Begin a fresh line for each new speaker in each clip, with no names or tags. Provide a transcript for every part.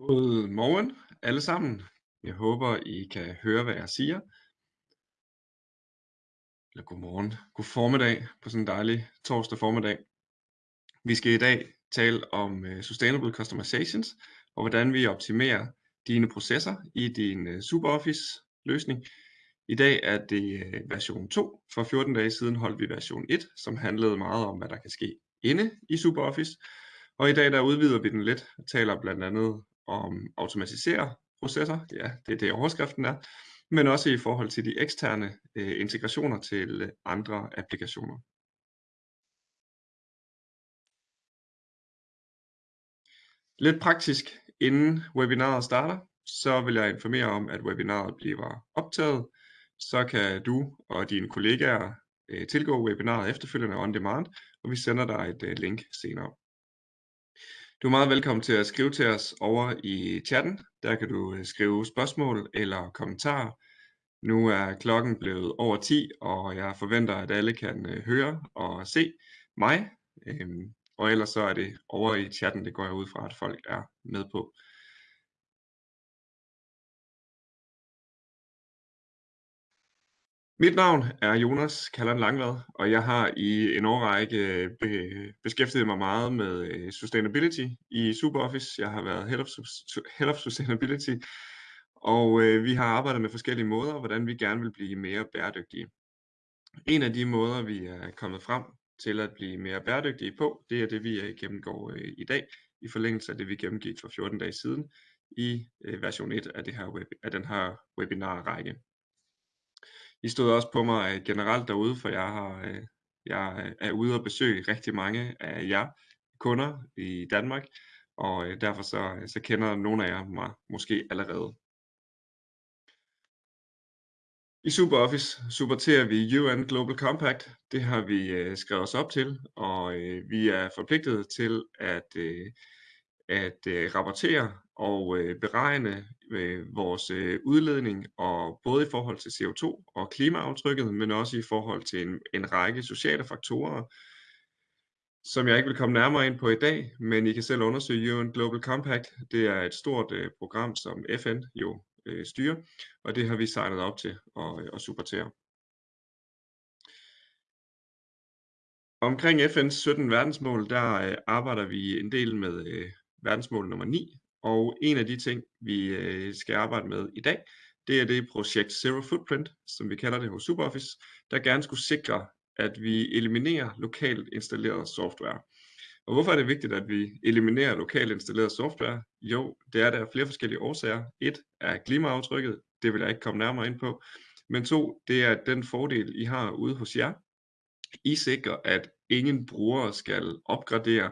God morgen alle sammen. Jeg håber, I kan høre, hvad jeg siger. Eller godmorgen, god formiddag på sådan en dejlig torsdag formiddag. Vi skal i dag tale om uh, Sustainable Customizations og hvordan vi optimerer dine processer i din uh, SuperOffice løsning. I dag er det uh, version 2. For 14 dage siden holdt vi version 1, som handlede meget om, hvad der kan ske inde i SuperOffice. Og i dag der udvider vi den lidt, og taler blandt andet om um, automatisere processer, ja, det er det overskriften er, men også i forhold til de eksterne øh, integrationer til andre applikationer. Lidt praktisk, inden webinaret starter, så vil jeg informere om, at webinaret bliver optaget. Så kan du og dine kollegaer øh, tilgå webinaret efterfølgende on demand, og vi sender dig et øh, link senere. Du er meget velkommen til at skrive til os over i chatten. Der kan du øh, skrive spørgsmål eller kommentarer. Nu er klokken blevet over 10, og jeg forventer, at alle kan øh, høre og se mig. Øhm, og ellers så er det over i chatten, det går jeg ud fra, at folk er med på. Mit navn er Jonas Kalland Langvad, og jeg har i en årrække øh, be- beskæftiget mig meget med øh, sustainability i SuperOffice. Jeg har været Head of, Head of Sustainability, og øh, vi har arbejdet med forskellige måder, hvordan vi gerne vil blive mere bæredygtige. En af de måder, vi er kommet frem til at blive mere bæredygtige på, det er det, vi øh, gennemgår øh, i dag, i forlængelse af det, vi gennemgik for 14 dage siden i øh, version 1 af, det her web, af den her webinar-række. I stod også på mig øh, generelt derude, for jeg har øh, jeg øh, er ude og besøge rigtig mange af jer kunder i Danmark, og derfor så, så kender nogle af jer mig måske allerede. I SuperOffice supporterer vi UN Global Compact. Det har vi øh, skrevet os op til, og øh, vi er forpligtet til at, øh, at øh, rapportere og øh, beregne øh, vores øh, udledning, og både i forhold til CO2 og klimaaftrykket, men også i forhold til en, en række sociale faktorer, som jeg ikke vil komme nærmere ind på i dag, men I kan selv undersøge UN Global Compact. Det er et stort øh, program, som FN jo øh, styrer, og det har vi signet op til at, øh, at supportere. Omkring FN's 17 verdensmål, der øh, arbejder vi en del med øh, verdensmål nummer 9, og en af de ting, vi øh, skal arbejde med i dag, det er det projekt Zero Footprint, som vi kalder det hos SuperOffice, der gerne skulle sikre, at vi eliminerer lokalt installeret software. Og hvorfor er det vigtigt, at vi eliminerer lokalt installeret software? Jo, det er der flere forskellige årsager. Et er klimaaftrykket, det vil jeg ikke komme nærmere ind på. Men to, det er den fordel, I har ude hos jer. I sikrer, at ingen brugere skal opgradere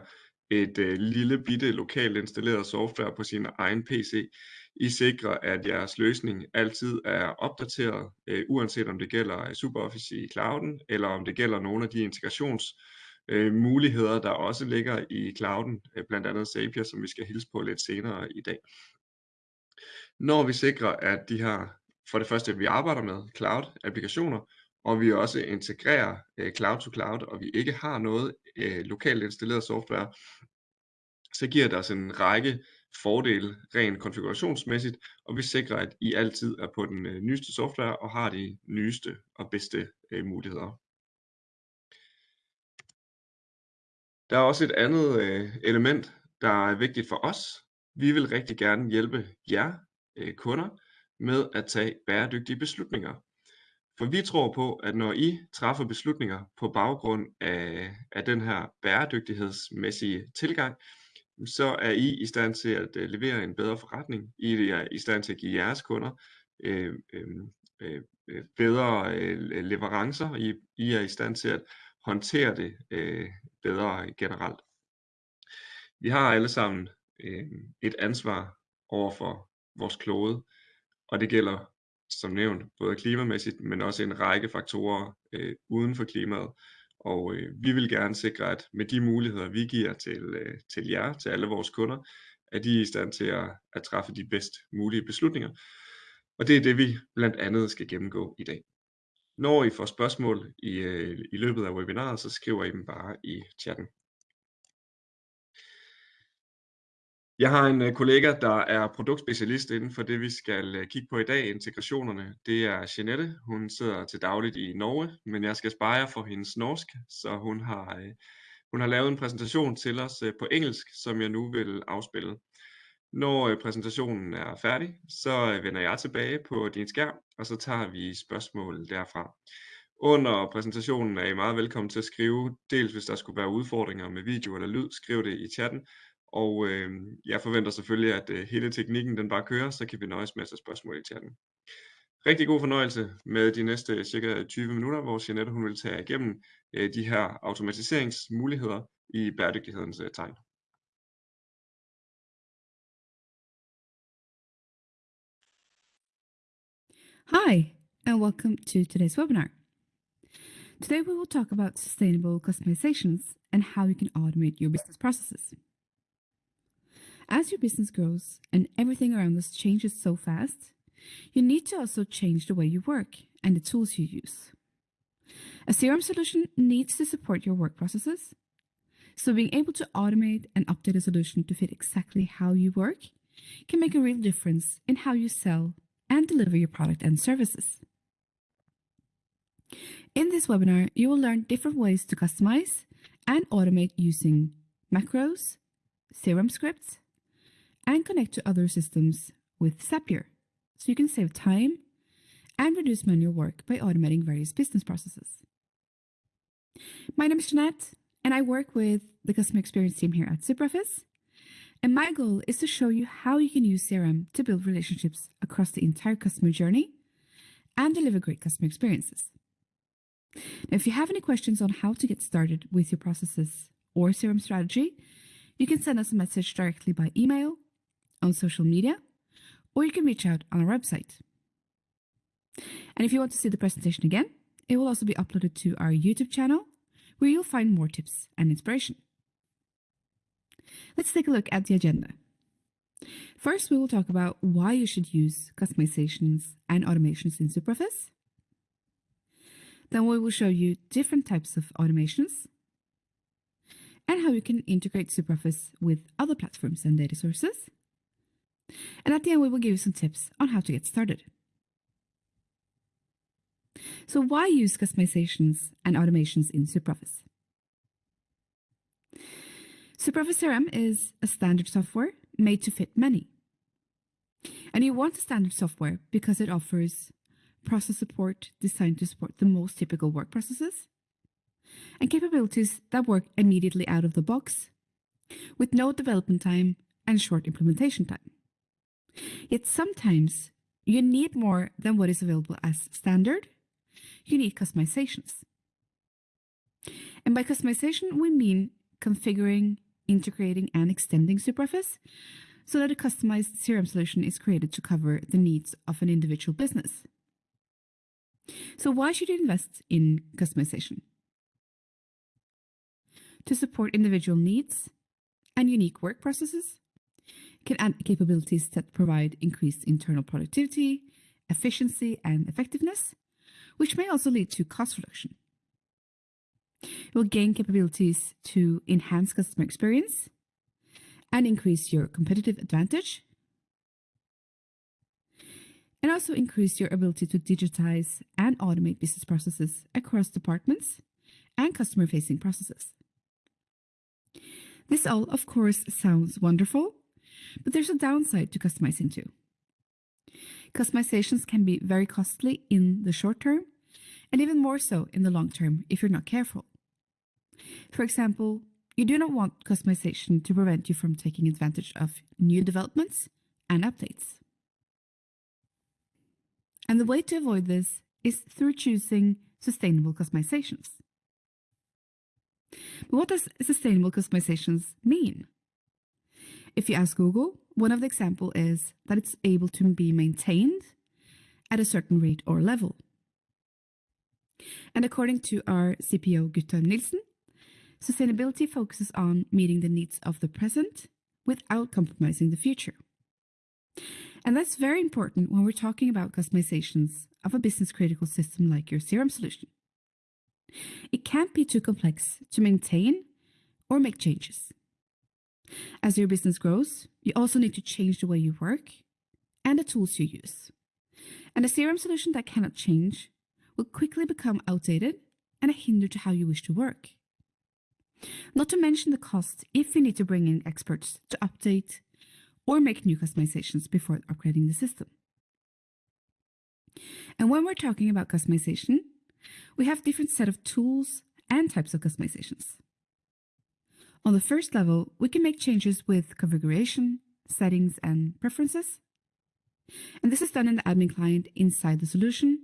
et øh, lille bitte lokalt installeret software på sin egen PC. I sikrer, at jeres løsning altid er opdateret, øh, uanset om det gælder øh, SuperOffice i clouden, eller om det gælder nogle af de integrations øh, muligheder, der også ligger i clouden, øh, blandt andet Zapier, som vi skal hilse på lidt senere i dag. Når vi sikrer, at de her, for det første, at vi arbejder med cloud-applikationer, og vi også integrerer øh, cloud to cloud, og vi ikke har noget øh, lokalt installeret software, så giver det os en række fordele rent konfigurationsmæssigt, og vi sikrer, at I altid er på den øh, nyeste software og har de nyeste og bedste øh, muligheder. Der er også et andet øh, element, der er vigtigt for os. Vi vil rigtig gerne hjælpe jer øh, kunder med at tage bæredygtige beslutninger. For vi tror på, at når I træffer beslutninger på baggrund af, af den her bæredygtighedsmæssige tilgang, så er I i stand til at øh, levere en bedre forretning. I er i stand til at give jeres kunder øh, øhm, øh, øh, bedre øh, leverancer. I, I er i stand til at håndtere det øh, bedre generelt. Vi har alle sammen øh, et ansvar over for vores klode, og det gælder som nævnt både klimamæssigt, men også en række faktorer øh, uden for klimaet. Og øh, vi vil gerne sikre, at med de muligheder, vi giver til, øh, til jer, til alle vores kunder, at de er i stand til at, at træffe de bedst mulige beslutninger. Og det er det, vi blandt andet skal gennemgå i dag. Når I får spørgsmål i, øh, i løbet af webinaret, så skriver I dem bare i chatten. Jeg har en øh, kollega, der er produktspecialist inden for det, vi skal øh, kigge på i dag, integrationerne. Det er Jeanette. Hun sidder til dagligt i Norge, men jeg skal spare for hendes norsk, så hun har, øh, hun har lavet en præsentation til os på engelsk, som jeg nu vil afspille. Når præsentationen er færdig, så vender jeg tilbage på din skærm, og så tager vi spørgsmål derfra. Under præsentationen er I meget velkommen til at skrive, dels hvis der skulle være udfordringer med video eller lyd, skriv det i chatten, og øh, jeg forventer selvfølgelig, at øh, hele teknikken den bare kører, så kan vi nøjes med at tage spørgsmål i chatten. Rigtig god fornøjelse med de næste cirka 20 minutter, hvor Jeanette hun vil tage igennem øh, de her automatiseringsmuligheder i bæredygtighedens øh, tegn.
Hi, and welcome to today's webinar. Today we will talk about sustainable customizations and how you can automate your business processes. As your business grows and everything around us changes so fast, you need to also change the way you work and the tools you use. A CRM solution needs to support your work processes. So being able to automate and update a solution to fit exactly how you work can make a real difference in how you sell and deliver your product and services. In this webinar, you will learn different ways to customize and automate using macros, CRM scripts, and connect to other systems with Zapier, so you can save time and reduce manual work by automating various business processes. My name is Jeanette, and I work with the customer experience team here at SuperOffice. And my goal is to show you how you can use CRM to build relationships across the entire customer journey and deliver great customer experiences. Now, if you have any questions on how to get started with your processes or CRM strategy, you can send us a message directly by email on social media, or you can reach out on our website. And if you want to see the presentation again, it will also be uploaded to our YouTube channel, where you'll find more tips and inspiration. Let's take a look at the agenda. First, we will talk about why you should use customizations and automations in SuperOffice. Then we will show you different types of automations and how you can integrate SuperOffice with other platforms and data sources. And at the end, we will give you some tips on how to get started. So why use customizations and automations in SuperOffice? SuperOffice CRM is a standard software made to fit many. And you want a standard software because it offers process support designed to support the most typical work processes and capabilities that work immediately out of the box with no development time and short implementation time. Yet sometimes you need more than what is available as standard. You need customizations. And by customization, we mean configuring, integrating, and extending SuperOffice so that a customized CRM solution is created to cover the needs of an individual business. So why should you invest in customization? To support individual needs and unique work processes, can add capabilities that provide increased internal productivity, efficiency, and effectiveness, which may also lead to cost reduction. It will gain capabilities to enhance customer experience and increase your competitive advantage, and also increase your ability to digitize and automate business processes across departments and customer facing processes. This all, of course, sounds wonderful, but there's a downside to customizing too. Customizations can be very costly in the short term, and even more so in the long term if you're not careful. For example, you do not want customization to prevent you from taking advantage of new developments and updates. And the way to avoid this is through choosing sustainable customizations. But what does sustainable customizations mean? If you ask Google, one of the examples is that it's able to be maintained at a certain rate or level. And according to our CPO Guttorm Nielsen, sustainability focuses on meeting the needs of the present without compromising the future. And that's very important when we're talking about customizations of a business critical system like your CRM solution. It can't be too complex to maintain or make changes. As your business grows, you also need to change the way you work and the tools you use. And a CRM solution that cannot change will quickly become outdated and a hinder to how you wish to work. Not to mention the cost if you need to bring in experts to update or make new customizations before upgrading the system. And when we're talking about customization, we have different set of tools and types of customizations. On the first level, we can make changes with configuration, settings, and preferences. And this is done in the admin client inside the solution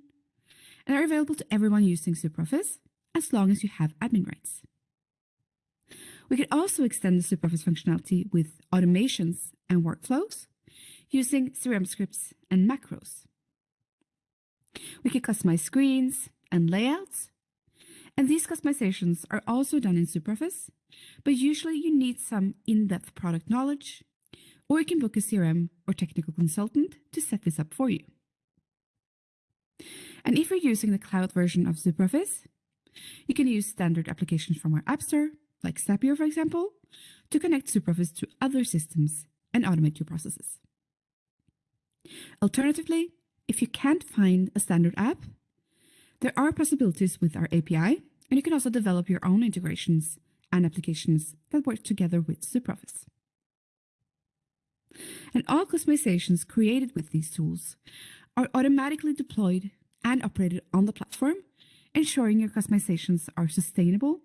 and are available to everyone using SuperOffice as long as you have admin rights. We can also extend the SuperOffice functionality with automations and workflows using CRM scripts and macros. We can customize screens and layouts, and these customizations are also done in SuperOffice, but usually you need some in-depth product knowledge, or you can book a CRM or technical consultant to set this up for you. And if you're using the cloud version of SuperOffice, you can use standard applications from our App Store like Zapier, for example, to connect SuperOffice to other systems and automate your processes. Alternatively, if you can't find a standard app, there are possibilities with our API, and you can also develop your own integrations and applications that work together with SuperOffice. And all customizations created with these tools are automatically deployed and operated on the platform, ensuring your customizations are sustainable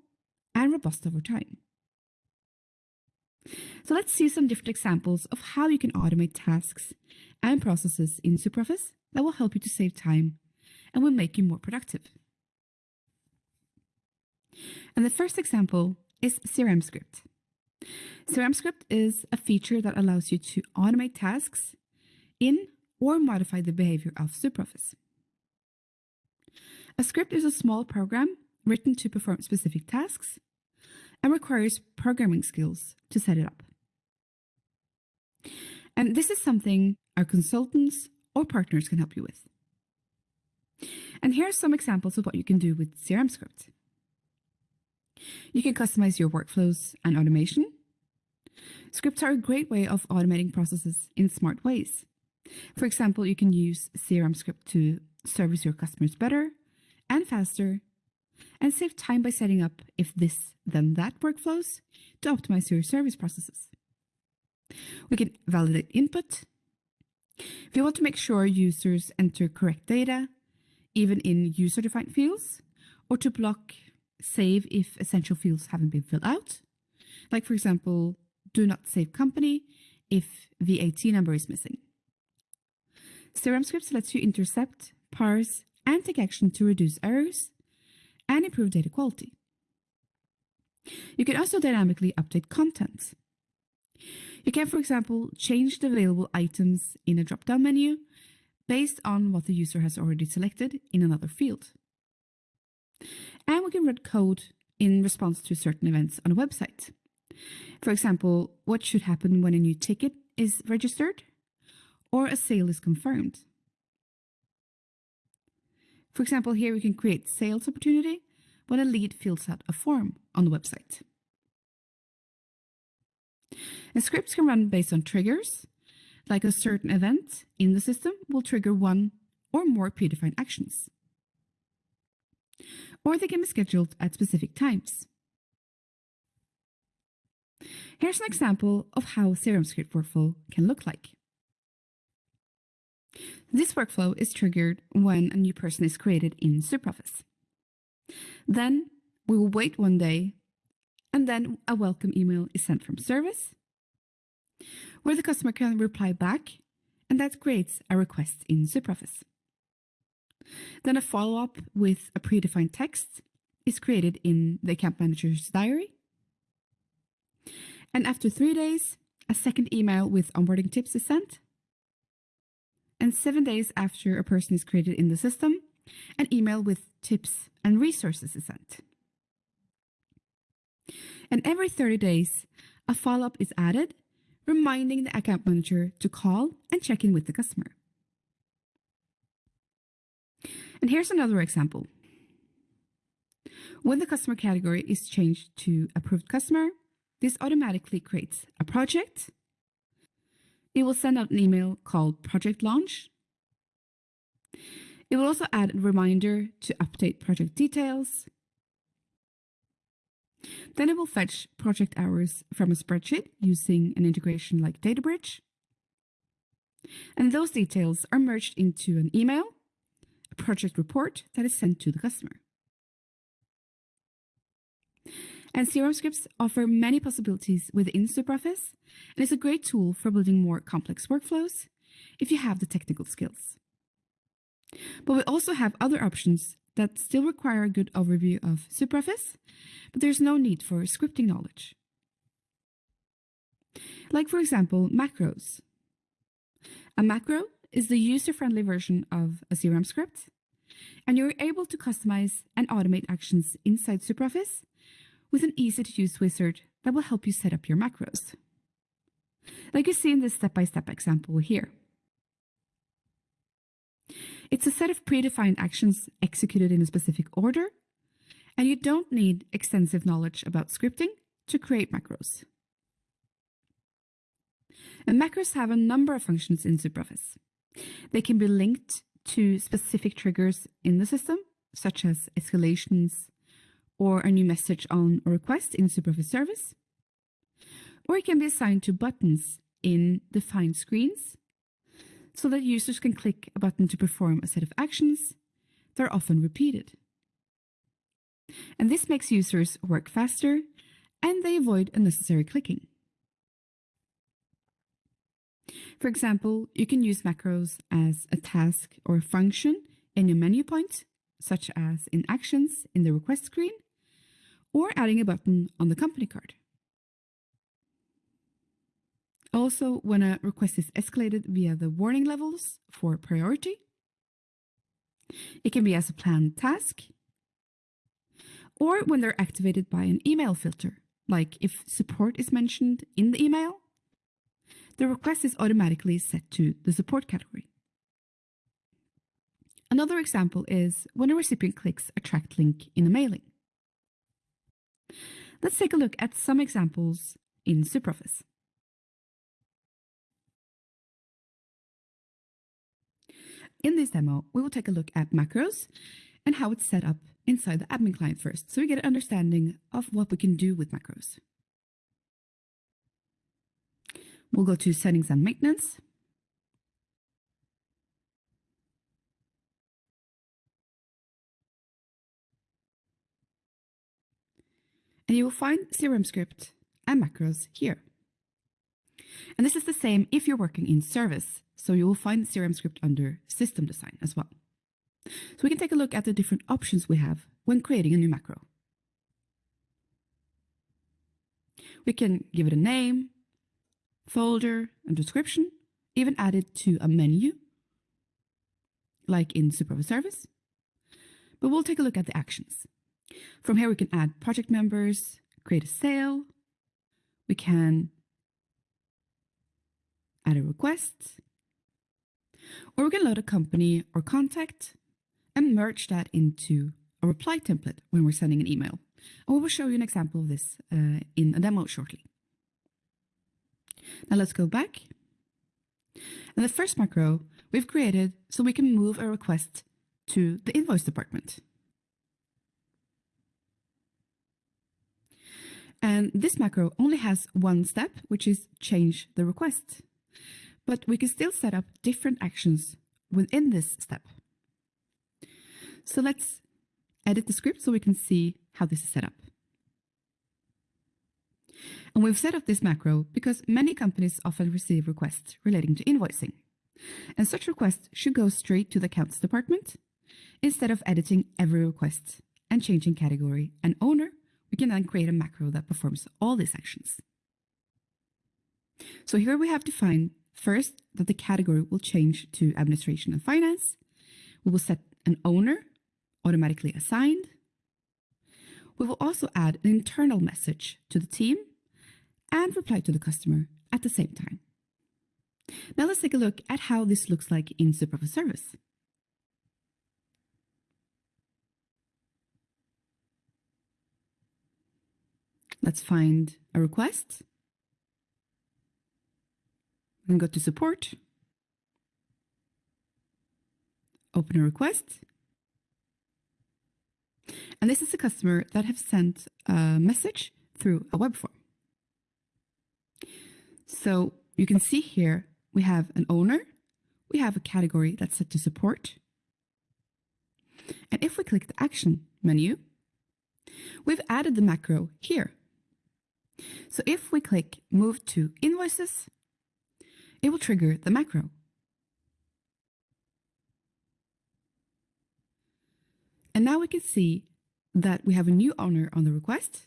and robust over time. So let's see some different examples of how you can automate tasks and processes in SuperOffice that will help you to save time and will make you more productive. And the first example is CRM Script. CRM Script is a feature that allows you to automate tasks in or modify the behavior of SuperOffice. A script is a small program written to perform specific tasks and requires programming skills to set it up. And this is something our consultants or partners can help you with. And here are some examples of what you can do with CRM Script. You can customize your workflows and automation. Scripts are a great way of automating processes in smart ways. For example, you can use CRM Script to service your customers better and faster and save time by setting up if this, then that workflows to optimize your service processes. We can validate input. If you want to make sure users enter correct data, even in user-defined fields, or to block save if essential fields haven't been filled out, like for example, do not save company if VAT number is missing. CRM scripts lets you intercept, parse, and take action to reduce errors and improve data quality. You can also dynamically update content. You can, for example, change the available items in a drop-down menu based on what the user has already selected in another field. And we can run code in response to certain events on a website. For example, what should happen when a new ticket is registered or a sale is confirmed. For example, here we can create sales opportunity when a lead fills out a form on the website. And scripts can run based on triggers, like a certain event in the system will trigger one or more predefined actions. Or they can be scheduled at specific times. Here's an example of how CRM script workflow can look like. This workflow is triggered when a new person is created in SuperOffice. Then we will wait one day and then a welcome email is sent from service where the customer can reply back and that creates a request in SuperOffice. Then a follow-up with a predefined text is created in the account manager's diary. And after three days, a second email with onboarding tips is sent and seven days after a person is created in the system, an email with tips and resources is sent. And every 30 days, a follow-up is added, reminding the account manager to call and check in with the customer. And here's another example. When the customer category is changed to approved customer, this automatically creates a project. It will send out an email called project launch. It will also add a reminder to update project details. Then it will fetch project hours from a spreadsheet using an integration like Databridge. And those details are merged into an email, a project report that is sent to the customer. And CRM scripts offer many possibilities within SuperOffice, and it's a great tool for building more complex workflows if you have the technical skills. But we also have other options that still require a good overview of SuperOffice, but there's no need for scripting knowledge. Like, for example, macros. A macro is the user-friendly version of a CRM script, and you're able to customize and automate actions inside SuperOffice with an easy-to-use wizard that will help you set up your macros. Like you see in this step-by-step -step example here. It's a set of predefined actions executed in a specific order, and you don't need extensive knowledge about scripting to create macros. And macros have a number of functions in SuperOffice. They can be linked to specific triggers in the system, such as escalations or a new message on a request in SuperOffice service. Or it can be assigned to buttons in defined screens so that users can click a button to perform a set of actions that are often repeated. And this makes users work faster and they avoid unnecessary clicking. For example, you can use macros as a task or a function in your menu point, such as in Actions in the request screen, or adding a button on the company card. Also, when a request is escalated via the warning levels for priority, it can be as a planned task, or when they're activated by an email filter, like if support is mentioned in the email, the request is automatically set to the support category. Another example is when a recipient clicks a tracked link in a mailing. Let's take a look at some examples in SuperOffice. In this demo, we will take a look at macros and how it's set up inside the admin client first, so we get an understanding of what we can do with macros. We'll go to Settings and Maintenance. And you will find CRM script and macros here. And this is the same if you're working in service. So you will find the CRM script under system design as well. So we can take a look at the different options we have when creating a new macro. We can give it a name, folder, and description, even add it to a menu, like in SuperOffice Service. But we'll take a look at the actions. From here, we can add project members, create a sale. We can add a request, or we can load a company or contact and merge that into a reply template when we're sending an email. And we will show you an example of this uh, in a demo shortly. Now let's go back. And the first macro we've created so we can move a request to the invoice department. And this macro only has one step, which is change the request but we can still set up different actions within this step. So let's edit the script so we can see how this is set up. And we've set up this macro because many companies often receive requests relating to invoicing. And such requests should go straight to the accounts department. Instead of editing every request and changing category and owner, we can then create a macro that performs all these actions. So here we have defined First, that the category will change to administration and finance. We will set an owner automatically assigned. We will also add an internal message to the team and reply to the customer at the same time. Now let's take a look at how this looks like in SuperOffice Service. Let's find a request. And go to support. Open a request. And this is a customer that have sent a message through a web form. So you can see here we have an owner, we have a category that's set to support. And if we click the action menu, we've added the macro here. So if we click move to invoices, it will trigger the macro. And now we can see that we have a new owner on the request.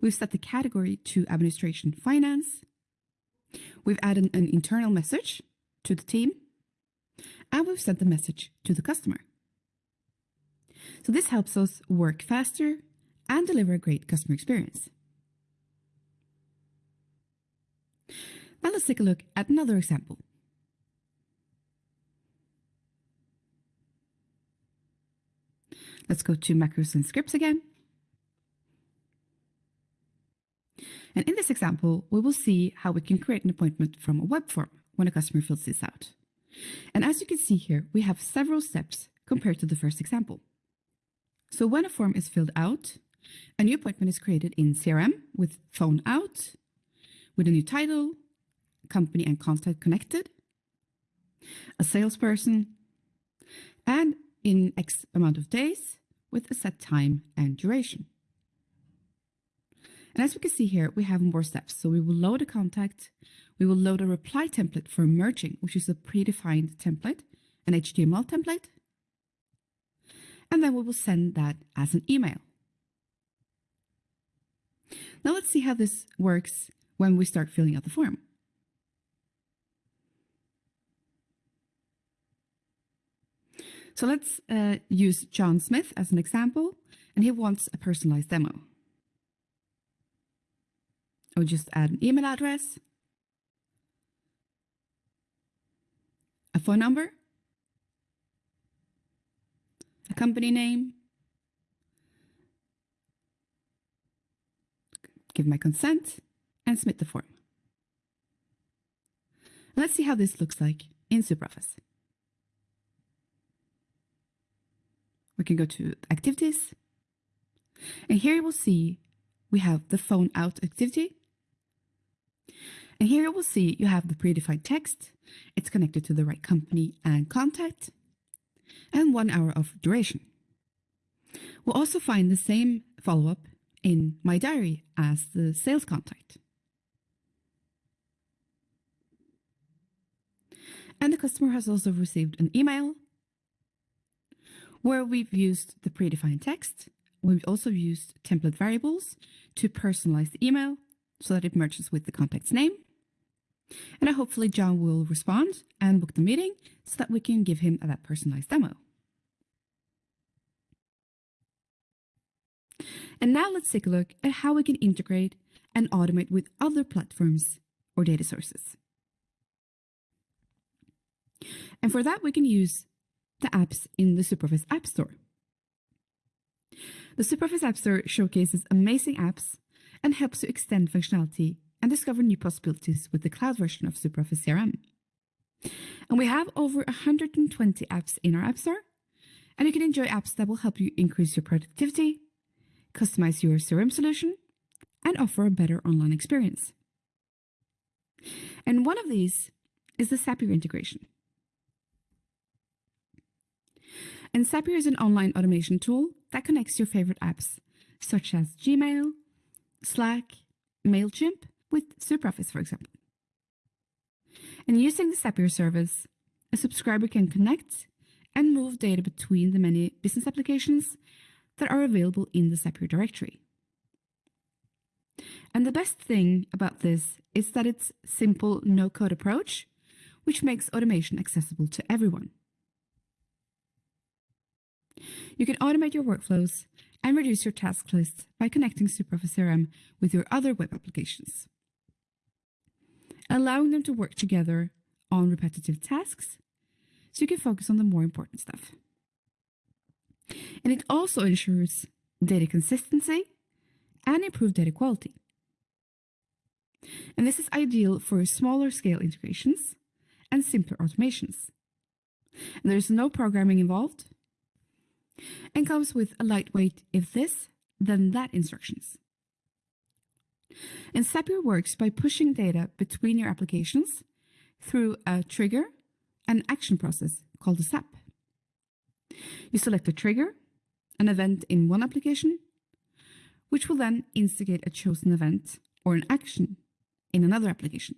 We've set the category to administration finance. We've added an internal message to the team and we've sent the message to the customer. So this helps us work faster and deliver a great customer experience. Now let's take a look at another example. Let's go to macros and scripts again. And in this example, we will see how we can create an appointment from a web form when a customer fills this out. And as you can see here, we have several steps compared to the first example. So when a form is filled out, a new appointment is created in CRM with phone out, with a new title, company and contact connected, a salesperson, and in X amount of days with a set time and duration. And as we can see here, we have more steps. So we will load a contact, we will load a reply template for merging, which is a predefined template, an HTML template. And then we will send that as an email. Now let's see how this works when we start filling out the form. So let's uh, use John Smith as an example, and he wants a personalized demo. I'll just add an email address, a phone number, a company name, give my consent, and submit the form. Let's see how this looks like in SuperOffice. We can go to activities. And here you will see we have the phone out activity. And here you will see you have the predefined text. It's connected to the right company and contact and one hour of duration. We'll also find the same follow-up in my diary as the sales contact. And the customer has also received an email where we've used the predefined text. We've also used template variables to personalize the email so that it merges with the contact's name. And hopefully John will respond and book the meeting so that we can give him that personalized demo. And now let's take a look at how we can integrate and automate with other platforms or data sources. And for that, we can use the apps in the SuperOffice App Store. The SuperOffice App Store showcases amazing apps and helps you extend functionality and discover new possibilities with the cloud version of SuperOffice CRM. And we have over 120 apps in our App Store, and you can enjoy apps that will help you increase your productivity, customize your CRM solution, and offer a better online experience. And one of these is the Zapier integration. And is an online automation tool that connects your favorite apps, such as Gmail, Slack, MailChimp, with SuperOffice, for example. And using the Zapier service, a subscriber can connect and move data between the many business applications that are available in the Zapier directory. And the best thing about this is that it's simple no-code approach, which makes automation accessible to everyone. You can automate your workflows and reduce your task list by connecting SuperOffice CRM with your other web applications, allowing them to work together on repetitive tasks so you can focus on the more important stuff. And it also ensures data consistency and improved data quality. And this is ideal for smaller scale integrations and simpler automations. And there's no programming involved and comes with a lightweight if this, then that instructions. And Zapier works by pushing data between your applications through a trigger and action process called a Zap. You select a trigger, an event in one application, which will then instigate a chosen event or an action in another application.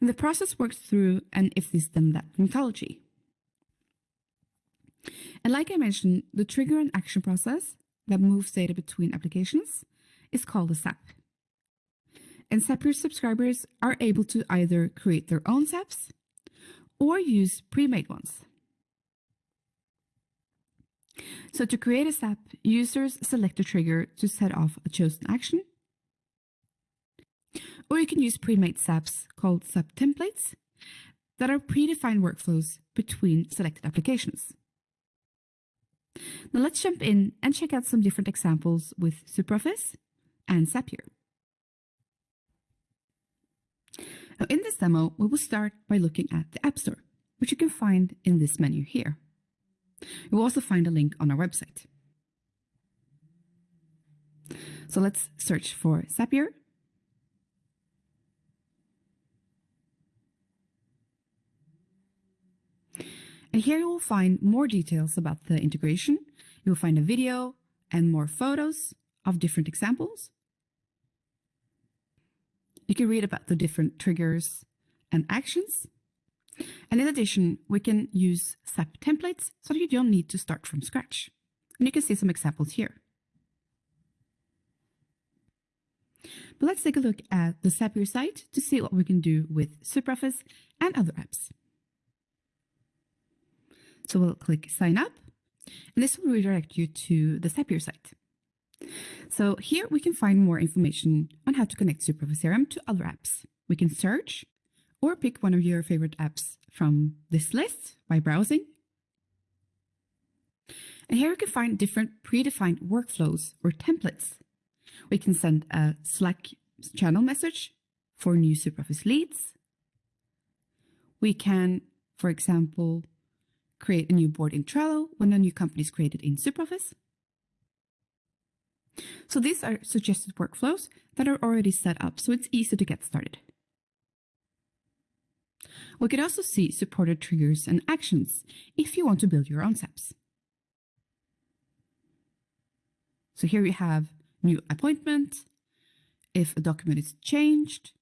And the process works through an if this then that methodology. And like I mentioned, the trigger and action process that moves data between applications is called a Zap. And Zapier subscribers are able to either create their own Zaps or use pre-made ones. So to create a Zap, users select a trigger to set off a chosen action. Or you can use pre-made Zaps called Zap templates that are predefined workflows between selected applications. Now let's jump in and check out some different examples with SuperOffice and Zapier. Now in this demo, we will start by looking at the App Store, which you can find in this menu here. You will also find a link on our website. So let's search for Zapier. And here you will find more details about the integration. You will find a video and more photos of different examples. You can read about the different triggers and actions. And in addition, we can use Zap templates so that you don't need to start from scratch. And you can see some examples here. But let's take a look at the Zapier site to see what we can do with SuperOffice and other apps. So we'll click sign up and this will redirect you to the Zapier site. So here we can find more information on how to connect SuperOffice CRM to other apps. We can search or pick one of your favorite apps from this list by browsing. And here we can find different predefined workflows or templates. We can send a Slack channel message for new SuperOffice leads. We can, for example, create a new board in Trello when a new company is created in SuperOffice. So these are suggested workflows that are already set up, so it's easy to get started. We could also see supported triggers and actions if you want to build your own Zaps. So here we have new appointment, if a document is changed.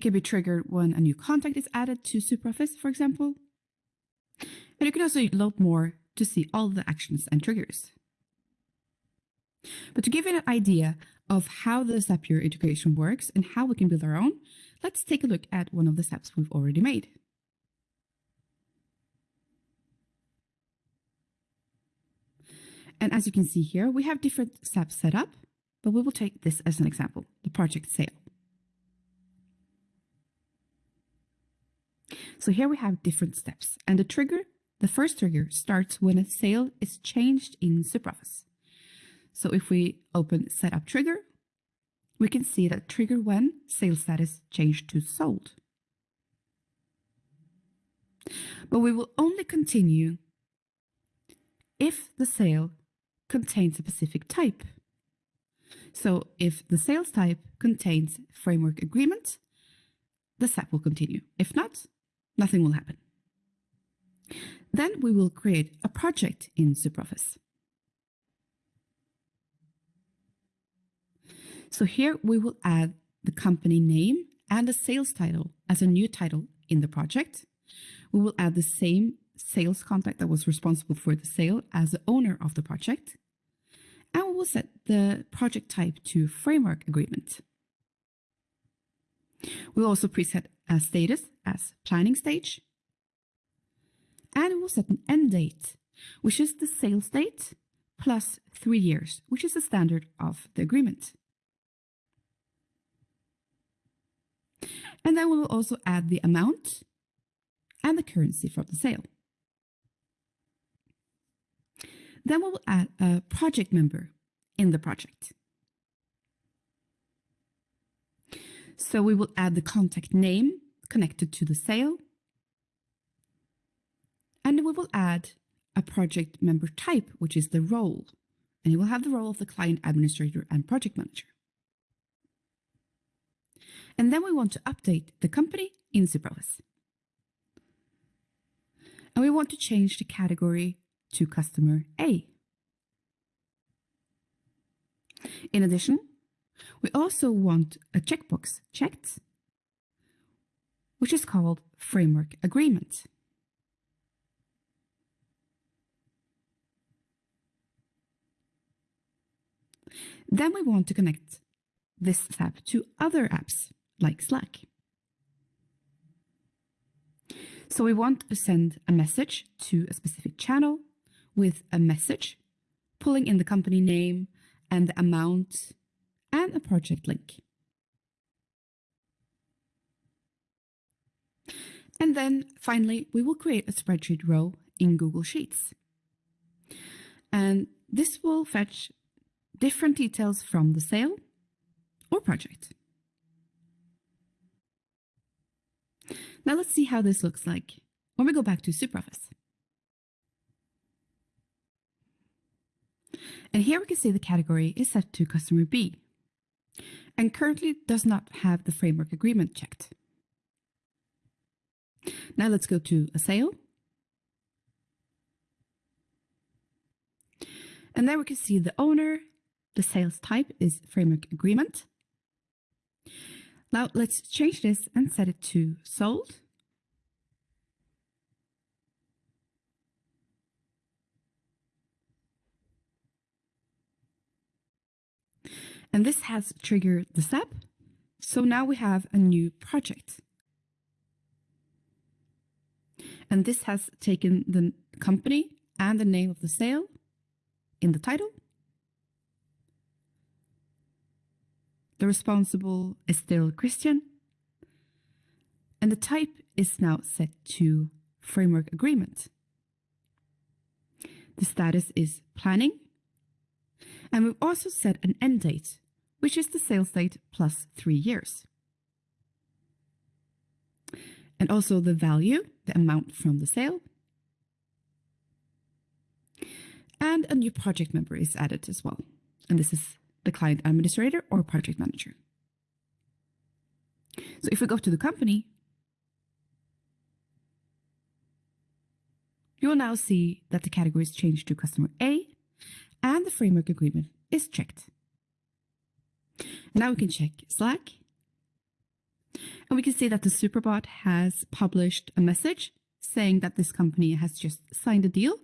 It can be triggered when a new contact is added to SuperOffice, for example. And you can also load more to see all the actions and triggers. But to give you an idea of how the Zapier integration works and how we can build our own, let's take a look at one of the steps we've already made. And as you can see here, we have different steps set up, but we will take this as an example, the project sale. So here we have different steps and the trigger, the first trigger starts when a sale is changed in SuperOffice. So if we open setup trigger, we can see that trigger when sales status changed to sold. But we will only continue if the sale contains a specific type. So if the sales type contains framework agreement, the Zap will continue. If not, nothing will happen. Then we will create a project in SuperOffice. So here we will add the company name and the sales title as a new title in the project. We will add the same sales contact that was responsible for the sale as the owner of the project. And we will set the project type to framework agreement. We'll also preset status as planning stage. And we will set an end date, which is the sales date plus three years, which is the standard of the agreement. And then we will also add the amount and the currency from the sale. Then we will add a project member in the project. So we will add the contact name connected to the sale. And we will add a project member type, which is the role. And it will have the role of the client administrator and project manager. And then we want to update the company in SuperOffice. And we want to change the category to customer A. In addition, we also want a checkbox checked, which is called Framework Agreement. Then we want to connect this app to other apps like Slack. So we want to send a message to a specific channel with a message, pulling in the company name and the amount and a project link. And then finally, we will create a spreadsheet row in Google Sheets. And this will fetch different details from the sale or project. Now let's see how this looks like when we go back to SuperOffice. And here we can see the category is set to customer B and currently does not have the framework agreement checked. Now let's go to a sale. And there we can see the owner, the sales type is framework agreement. Now let's change this and set it to sold. And this has triggered the step. So now we have a new project. And this has taken the company and the name of the sale in the title. The responsible is still Christian. And the type is now set to framework agreement. The status is planning. And we've also set an end date which is the sales date plus three years. And also the value, the amount from the sale. And a new project member is added as well. And this is the client administrator or project manager. So if we go to the company, you will now see that the category is changed to customer A and the framework agreement is checked. Now we can check Slack. And we can see that the Superbot has published a message saying that this company has just signed a deal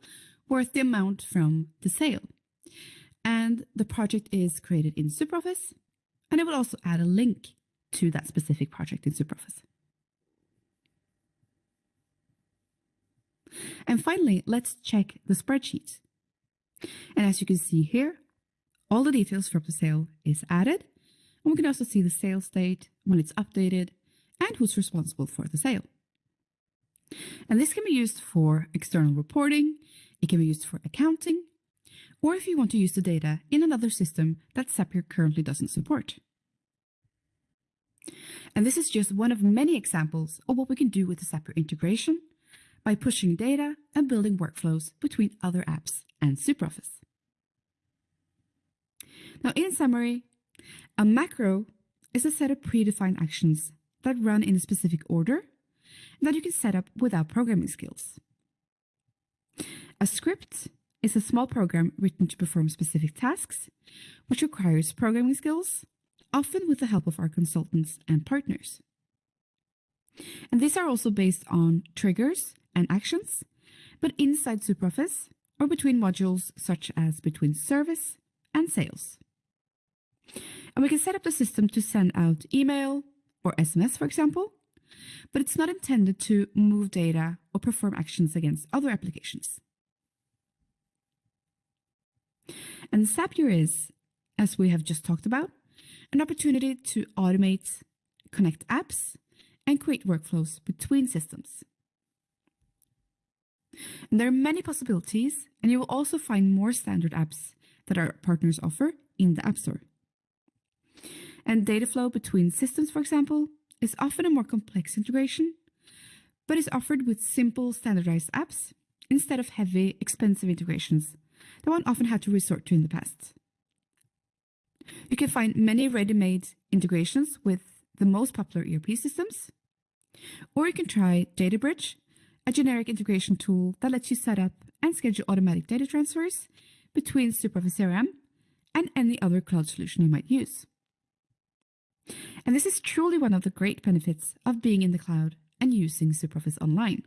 worth the amount from the sale. And the project is created in SuperOffice, and it will also add a link to that specific project in SuperOffice. And finally, let's check the spreadsheet. And as you can see here, all the details from the sale is added. And we can also see the sales date, when it's updated, and who's responsible for the sale. And this can be used for external reporting, it can be used for accounting, or if you want to use the data in another system that Zapier currently doesn't support. And this is just one of many examples of what we can do with the Zapier integration by pushing data and building workflows between other apps and SuperOffice. Now, in summary, a macro is a set of predefined actions that run in a specific order that you can set up without programming skills. A script is a small program written to perform specific tasks, which requires programming skills, often with the help of our consultants and partners. And these are also based on triggers and actions, but inside SuperOffice or between modules such as between service and sales. And we can set up the system to send out email or SMS, for example, but it's not intended to move data or perform actions against other applications. And Zapier is, as we have just talked about, an opportunity to automate, connect apps, and create workflows between systems. And there are many possibilities, and you will also find more standard apps that our partners offer in the App Store. And data flow between systems, for example, is often a more complex integration, but is offered with simple standardized apps instead of heavy, expensive integrations that one often had to resort to in the past. You can find many ready-made integrations with the most popular ERP systems, or you can try DataBridge, a generic integration tool that lets you set up and schedule automatic data transfers between SuperOffice and any other cloud solution you might use. And this is truly one of the great benefits of being in the cloud and using SuperOffice Online.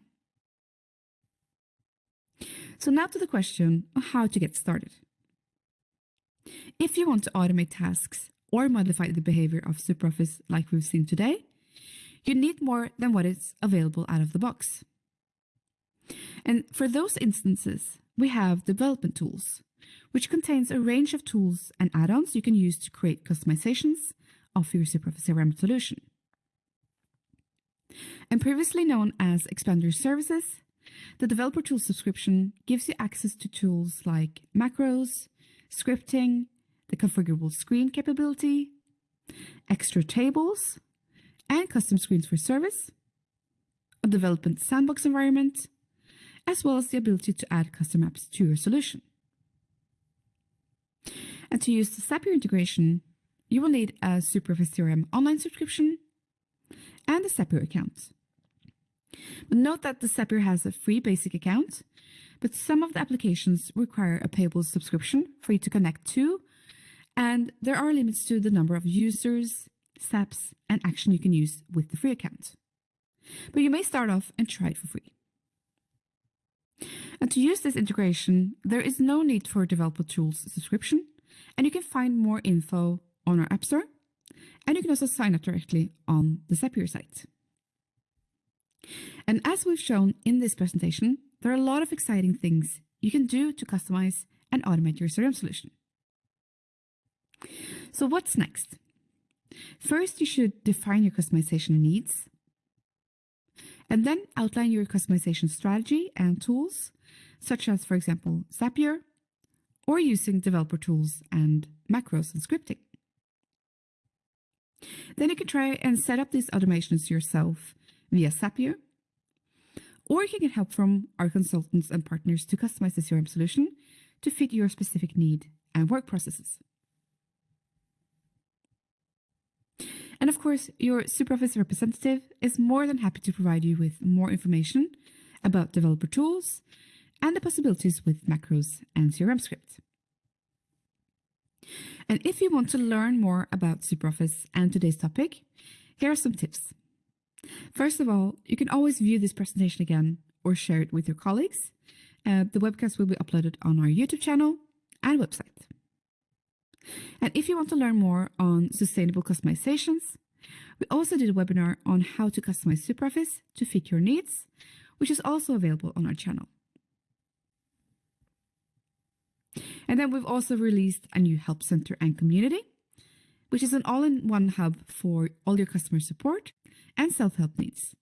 So now to the question of how to get started. If you want to automate tasks or modify the behavior of SuperOffice like we've seen today, you need more than what is available out of the box. And for those instances, we have development tools, which contains a range of tools and add-ons you can use to create customizations of your SuperOffice CRM solution. And previously known as Expander Services, the Developer Tools subscription gives you access to tools like macros, scripting, the configurable screen capability, extra tables, and custom screens for service, a development sandbox environment, as well as the ability to add custom apps to your solution. And to use the Zapier integration, you will need a SuperOffice CRM online subscription and a Zapier account. But note that the Zapier has a free basic account, but some of the applications require a payable subscription for you to connect to, and there are limits to the number of users, steps, and action you can use with the free account. But you may start off and try it for free. And to use this integration, there is no need for Developer Tools subscription, and you can find more info on our App Store, and you can also sign up directly on the Zapier site. And as we've shown in this presentation, there are a lot of exciting things you can do to customize and automate your CRM solution. So what's next? First, you should define your customization needs, and then outline your customization strategy and tools, such as, for example, Zapier, or using developer tools and macros and scripting. Then you can try and set up these automations yourself via Zapier, or you can get help from our consultants and partners to customize the CRM solution to fit your specific need and work processes. And of course, your SuperOffice representative is more than happy to provide you with more information about developer tools and the possibilities with macros and CRM scripts. And if you want to learn more about SuperOffice and today's topic, here are some tips. First of all, you can always view this presentation again or share it with your colleagues. Uh, the webcast will be uploaded on our YouTube channel and website. And if you want to learn more on sustainable customizations, we also did a webinar on how to customize SuperOffice to fit your needs, which is also available on our channel. And then we've also released a new help center and community, which is an all-in-one hub for all your customer support and self-help needs.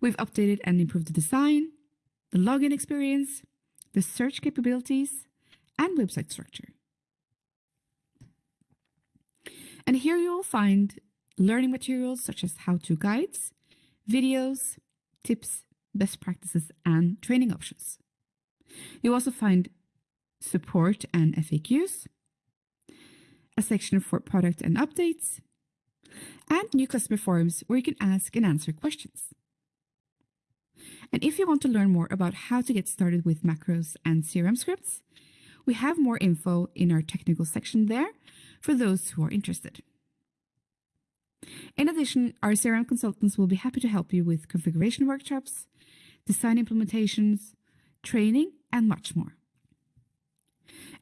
We've updated and improved the design, the login experience, the search capabilities, and website structure. And here you will find learning materials such as how-to guides, videos, tips, best practices, and training options. You'll also find support and FAQs, a section for product and updates, and new customer forums where you can ask and answer questions. And if you want to learn more about how to get started with macros and CRM scripts, we have more info in our technical section there for those who are interested. In addition, our CRM consultants will be happy to help you with configuration workshops, design implementations, training, and much more.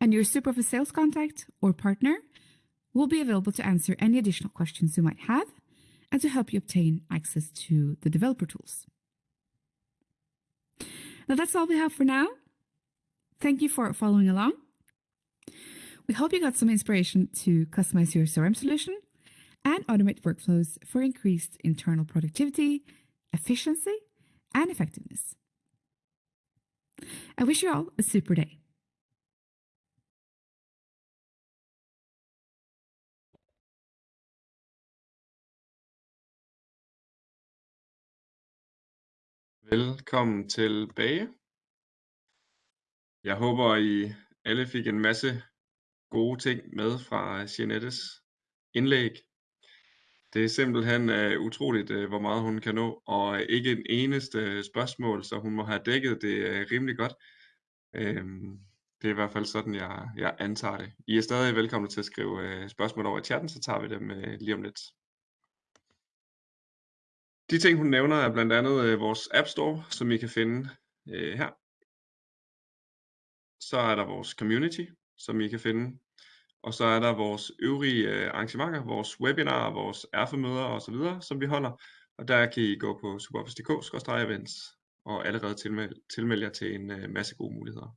And your SuperOffice sales contact or partner will be available to answer any additional questions you might have and to help you obtain access to the developer tools. Now that's all we have for now. Thank you for following along. We hope you got some inspiration to customize your CRM solution and automate workflows for increased internal productivity, efficiency, and effectiveness. I wish you all a super day.
Velkommen tilbage. Jeg håber, I alle fik en masse gode ting med fra øh, Jeanettes indlæg. Det er simpelthen uh, utroligt, uh, hvor meget hun kan nå, og ikke en eneste spørgsmål, så hun må have dækket det uh, rimelig godt. Uh, det er i hvert fald sådan, jeg, jeg antager det. I er stadig velkomne til at skrive uh, spørgsmål over i chatten, så tager vi dem uh, lige om lidt. De ting, hun nævner, er blandt andet uh, vores App Store, som I kan finde uh, her. Så er der vores community, som I kan finde. Og så er der vores øvrige øh, arrangementer, vores webinarer, vores erfemøder osv., som vi holder. Og der kan I gå på superoffice.dk-events og allerede tilmelde, tilmelde jer til en øh, masse gode muligheder.